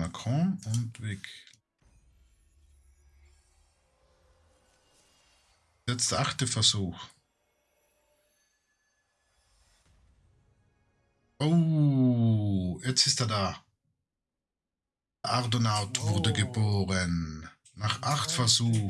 Macron und weg. Jetzt der achte Versuch. Oh, jetzt ist er da. Ardonaut wurde geboren. Nach acht Versuchen.